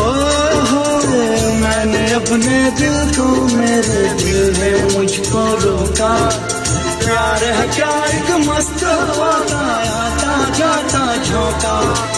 ओ हो मैंने अपने दिल को मेरे दिल ने मुझको रोका। प्यार है, क्या एक मस्त हवा आता जाता झोंका।